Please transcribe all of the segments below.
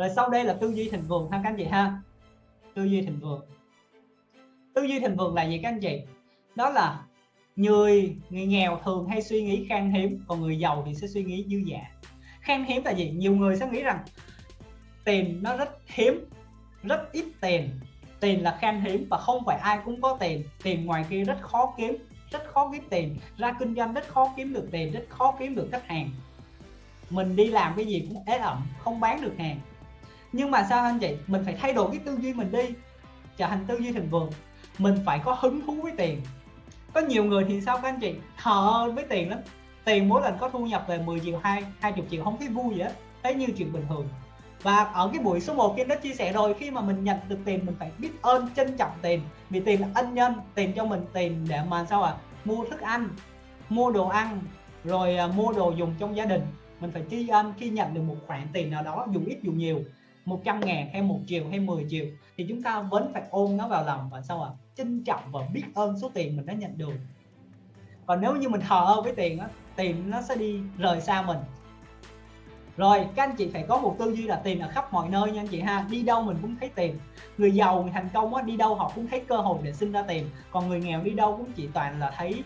rồi sau đây là tư duy thịnh vượng ha các anh chị ha. Tư duy thịnh vượng. Tư duy thịnh vượng là gì các anh chị? Đó là người người nghèo thường hay suy nghĩ khan hiếm, còn người giàu thì sẽ suy nghĩ dư dả. Khan hiếm là gì? Nhiều người sẽ nghĩ rằng tiền nó rất hiếm, rất ít tiền. Tiền là khan hiếm và không phải ai cũng có tiền. Tiền ngoài kia rất khó kiếm, rất khó kiếm tiền. Ra kinh doanh rất khó kiếm được tiền, rất khó kiếm được khách hàng. Mình đi làm cái gì cũng ế ẩm, không bán được hàng nhưng mà sao anh chị mình phải thay đổi cái tư duy mình đi. Trở thành tư duy thịnh vượng mình phải có hứng thú với tiền. Có nhiều người thì sao các anh chị? Thờ với tiền lắm. Tiền mỗi lần có thu nhập về 10 triệu, hai 20 triệu không thấy vui gì hết thấy như chuyện bình thường. Và ở cái buổi số 1 kia đã chia sẻ rồi, khi mà mình nhận được tiền, mình phải biết ơn, trân trọng tiền. Vì tiền là ân nhân, tiền cho mình tiền để mà sao à mua thức ăn, mua đồ ăn, rồi à, mua đồ dùng trong gia đình. Mình phải tri ân khi nhận được một khoản tiền nào đó, dù ít dù nhiều. 100 ngàn hay 1 triệu hay 10 triệu thì chúng ta vẫn phải ôm nó vào lòng và sao ạ? À? trân trọng và biết ơn số tiền mình đã nhận được. Còn nếu như mình thờ ơ với tiền á tiền nó sẽ đi rời xa mình. Rồi các anh chị phải có một tư duy là tiền ở khắp mọi nơi nha anh chị ha. Đi đâu mình cũng thấy tiền. Người giàu người thành công á đi đâu họ cũng thấy cơ hội để sinh ra tiền. Còn người nghèo đi đâu cũng chỉ toàn là thấy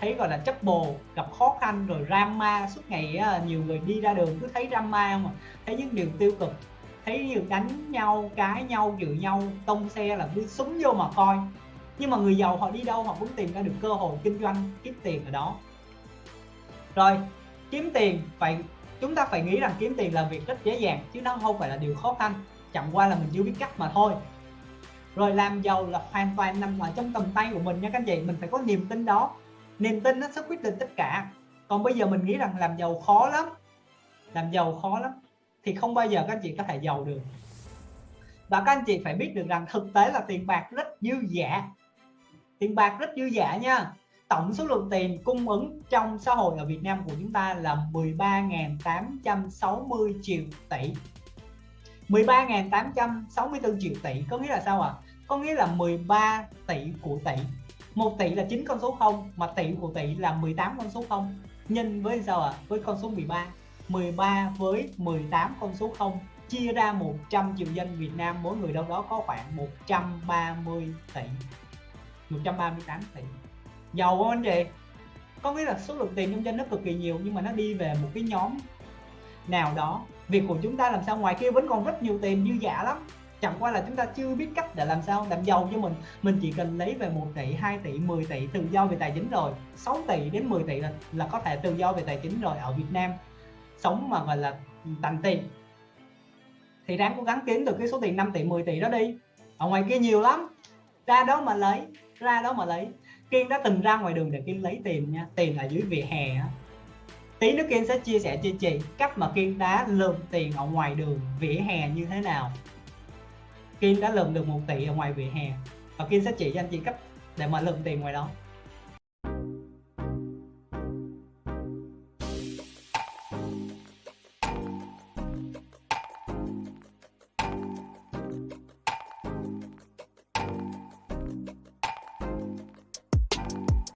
thấy gọi là chấp bồ gặp khó khăn rồi drama suốt ngày á, nhiều người đi ra đường cứ thấy drama mà thấy những điều tiêu cực thấy nhiều đánh nhau, cái nhau dự nhau, tông xe là cứ súng vô mà coi. Nhưng mà người giàu họ đi đâu họ cũng tìm ra được cơ hội kinh doanh kiếm tiền ở đó. Rồi, kiếm tiền phải, chúng ta phải nghĩ rằng kiếm tiền là việc rất dễ dàng, chứ nó không phải là điều khó khăn. Chẳng qua là mình chưa biết cách mà thôi. Rồi, làm giàu là hoàn toàn nằm ở trong tầm tay của mình nha các anh chị. Mình phải có niềm tin đó. Niềm tin nó sẽ quyết định tất cả. Còn bây giờ mình nghĩ rằng làm giàu khó lắm. Làm giàu khó lắm thì không bao giờ các anh chị có thể giàu được. Và các anh chị phải biết được rằng thực tế là tiền bạc rất dư giả tiền bạc rất dư giả nha. Tổng số lượng tiền cung ứng trong xã hội ở Việt Nam của chúng ta là 13.860 triệu tỷ. 13.864 triệu tỷ, có nghĩa là sao ạ? À? có nghĩa là 13 tỷ của tỷ. Một tỷ là 9 con số 0 mà tỷ của tỷ là 18 con số 0 nhân với sao ạ? À? với con số 13 13 với 18 con số 0 chia ra 100 triệu dân Việt Nam mỗi người đâu đó có khoảng 130 tỷ 138 tỷ. Giàu không anh chị? Có nghĩa là số lượng tiền trong dân nó cực kỳ nhiều nhưng mà nó đi về một cái nhóm nào đó. Việc của chúng ta làm sao ngoài kia vẫn còn rất nhiều tiền dư giả lắm. Chẳng qua là chúng ta chưa biết cách để làm sao làm giàu cho mình. Mình chỉ cần lấy về 1 tỷ 2 tỷ 10 tỷ tự do về tài chính rồi. 6 tỷ đến 10 tỷ là, là có thể tự do về tài chính rồi ở Việt Nam sống mà gọi là tành tiền thì ráng cố gắng kiếm được cái số tiền 5 tỷ 10 tỷ đó đi. Ở ngoài kia nhiều lắm. Ra đó mà lấy, ra đó mà lấy. Kiên đã từng ra ngoài đường để Kiên lấy tiền nha. Tiền ở dưới vỉa hè á. Tí nữa Kiên sẽ chia sẻ cho chị cách mà Kiên đã lượm tiền ở ngoài đường vỉa hè như thế nào. Kiên đã lượm được 1 tỷ ở ngoài vỉa hè. Và Kiên sẽ chỉ cho anh chị cách để mà lượm tiền ngoài đó.